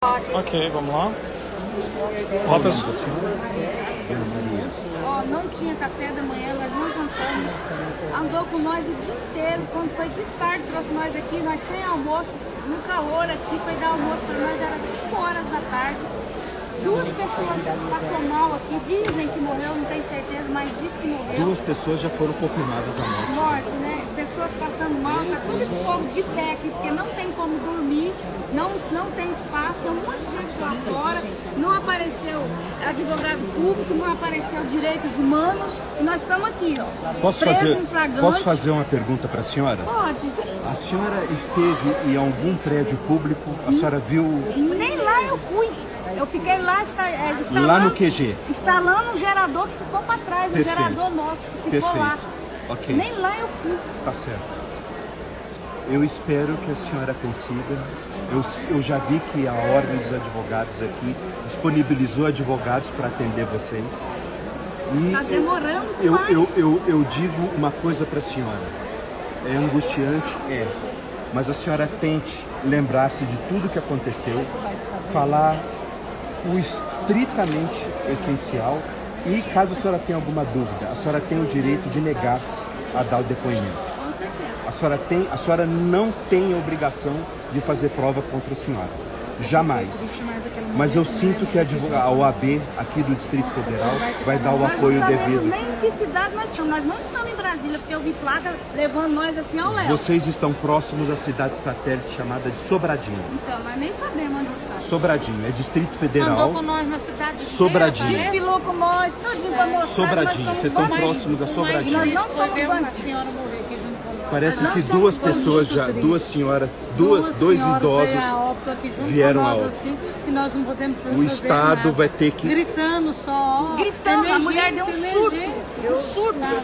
Ok, vamos lá. Olá, pessoal. Ó, não tinha café da manhã, nós não jantamos. Andou com nós o dia inteiro. Quando foi de tarde, trouxe nós aqui, nós sem almoço, no calor aqui, foi dar almoço para nós, era 5 horas da tarde. Duas pessoas passou mal aqui, dizem que morreu, não tenho certeza, mas diz que morreu. Duas pessoas já foram confirmadas a morte. Morte, né? Pessoas passando mal, tá tudo esse povo de pé aqui, porque não tem como dormir, não, não tem espaço, tem um monte de gente lá fora, não apareceu advogado público, não apareceu direitos humanos, e nós estamos aqui, ó. Posso fazer, posso fazer uma pergunta para a senhora? Pode. A senhora esteve em algum prédio público? A senhora viu Nem lá eu fui. Eu fiquei lá, está, é, instalando, lá no QG? instalando um gerador que ficou para trás, um Perfeito. gerador nosso que ficou Perfeito. lá. Ok. Nem lá eu fui. Tá certo. Eu espero que a senhora consiga. Eu, eu já vi que a Ordem dos Advogados aqui disponibilizou advogados para atender vocês. E Está demorando eu, demais. eu, eu, eu digo uma coisa para a senhora. É angustiante? É. Mas a senhora tente lembrar-se de tudo que aconteceu, falar o estritamente essencial e, caso a senhora tenha alguma dúvida, a senhora tem o direito de negar-se a dar o depoimento. A senhora, tem, a senhora não tem obrigação de fazer prova contra a senhora. Jamais. Mas eu sinto que a, advoga- a OAB aqui do Distrito Federal vai dar o apoio devido. Que cidade nós estamos. Nós não estamos em Brasília, porque eu vi placa levando nós assim ao léu. Vocês estão próximos à cidade satélite chamada de Sobradinho. Então, nós nem sabemos onde está. Sobradinho, é Distrito Andou Federal. com nós na cidade Sobradinho. inteira, Desfilou com nós, todinho pra mostrar Sobradinho, vocês estão próximos a Sobradinho. Nós não somos bandidos. senhora morrer aqui junto com nós. Parece Nós que duas pessoas já, duas senhoras, duas, dois senhoras idosos veio a óbito aqui junto vieram com a nós, óbito. assim, que nós não podemos fazer O Estado nada. vai ter que Gritando só. ó, Gritando, mulher deu um emergência, surto. Um surto, um surto.